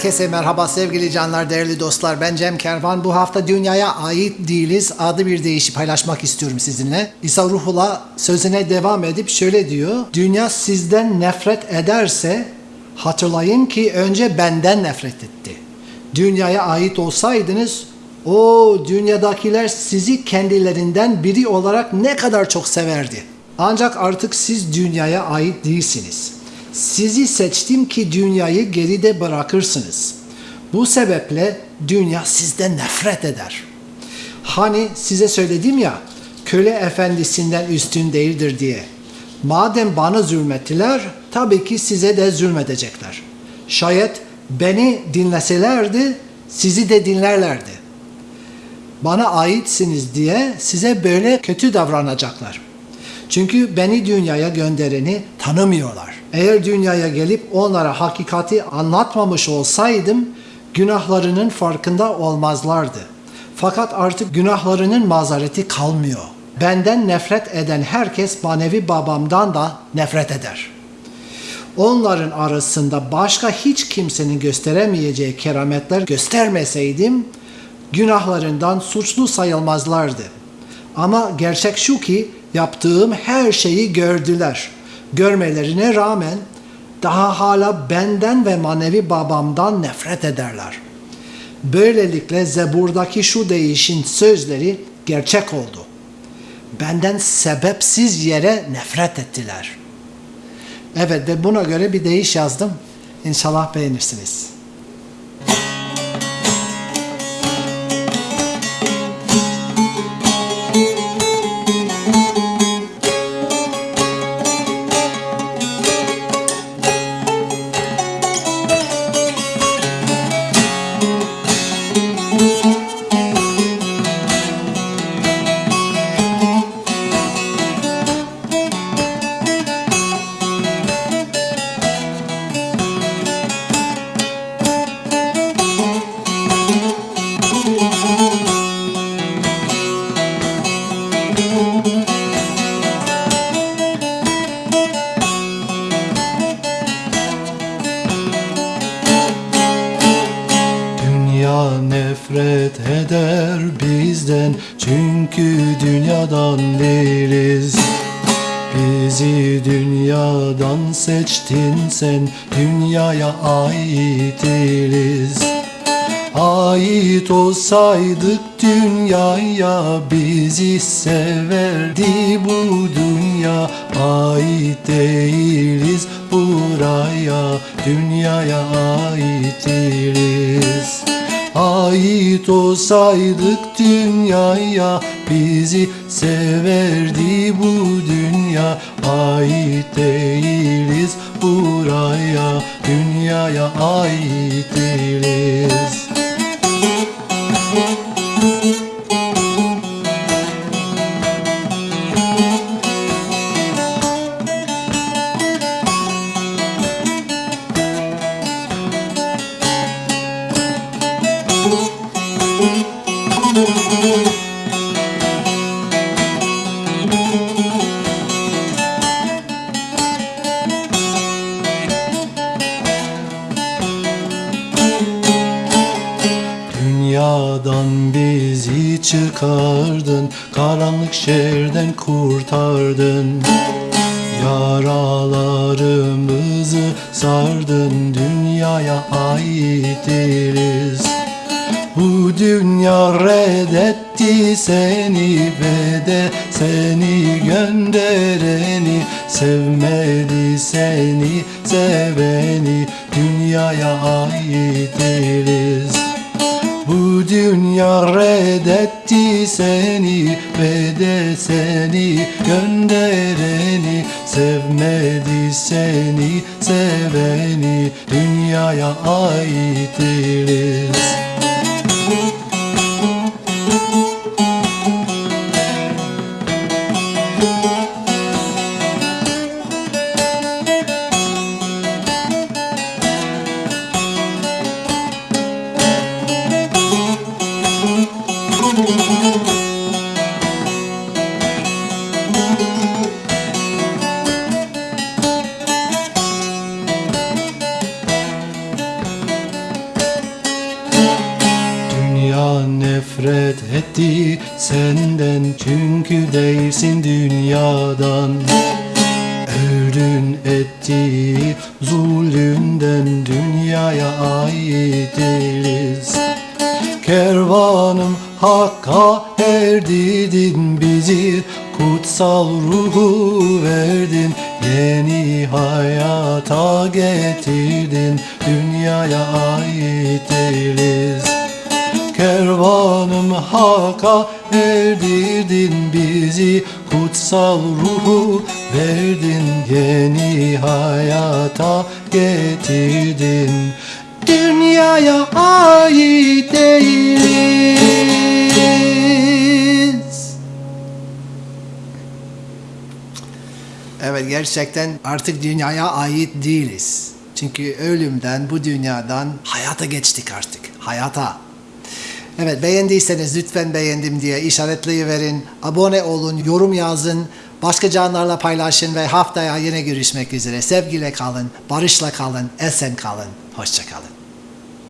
Herkese merhaba sevgili canlar, değerli dostlar. Ben Cem Kervan. Bu hafta dünyaya ait değiliz adlı bir deyişi paylaşmak istiyorum sizinle. İsa Ruhullah sözüne devam edip şöyle diyor. Dünya sizden nefret ederse hatırlayın ki önce benden nefret etti. Dünyaya ait olsaydınız o dünyadakiler sizi kendilerinden biri olarak ne kadar çok severdi. Ancak artık siz dünyaya ait değilsiniz. Sizi seçtim ki dünyayı geride bırakırsınız. Bu sebeple dünya sizden nefret eder. Hani size söyledim ya, köle efendisinden üstün değildir diye. Madem bana zulmettiler, tabii ki size de zulmedecekler. Şayet beni dinleselerdi, sizi de dinlerlerdi. Bana aitsiniz diye size böyle kötü davranacaklar. Çünkü beni dünyaya göndereni tanımıyorlar. Eğer dünyaya gelip onlara hakikati anlatmamış olsaydım günahlarının farkında olmazlardı. Fakat artık günahlarının mazareti kalmıyor. Benden nefret eden herkes manevi babamdan da nefret eder. Onların arasında başka hiç kimsenin gösteremeyeceği kerametler göstermeseydim günahlarından suçlu sayılmazlardı. Ama gerçek şu ki yaptığım her şeyi gördüler. Görmelerine rağmen daha hala benden ve manevi babamdan nefret ederler. Böylelikle Zebur'daki şu değişin sözleri gerçek oldu. Benden sebepsiz yere nefret ettiler. Evet ve buna göre bir deyiş yazdım. İnşallah beğenirsiniz. Dünya nefret eder bizden çünkü dünyadan değiliz. Bizi dünyadan seçtin sen dünyaya ait değiliz. Ait olsaydık dünyaya bizi severdi bu dünya ait değiliz buraya dünyaya ait değiliz Ait olsaydık dünyaya bizi severdi bu dünya. Ait değiliz buraya dünyaya ait değiliz Karanlık şehirden kurtardın. Yaralarımızı sardın Dünyaya ait değiliz. Bu dünya reddetti seni ve de seni göndereni Sevmedi seni seveni Dünyaya ait değiliz dünya reddetti seni ve de seni göndereni Sevmedi seni seveni dünyaya ait etti senden çünkü değilsin dünyadan. Öldün etti zulünden dünyaya ait değiliz Kervanım hakka erdirdin bizi Kutsal ruhu verdin Yeni hayata getirdin Dünyaya ait değiliz Kervanım haka erdirdin bizi Kutsal ruhu verdin Yeni hayata getirdin Dünyaya ait değiliz Evet gerçekten artık dünyaya ait değiliz. Çünkü ölümden, bu dünyadan hayata geçtik artık. Hayata. Evet beğendiyseniz lütfen beğendim diye işaretleyiverin. Abone olun, yorum yazın. Başka canlarla paylaşın ve haftaya yine görüşmek üzere. Sevgiyle kalın, barışla kalın, esen kalın. Hoşça kalın.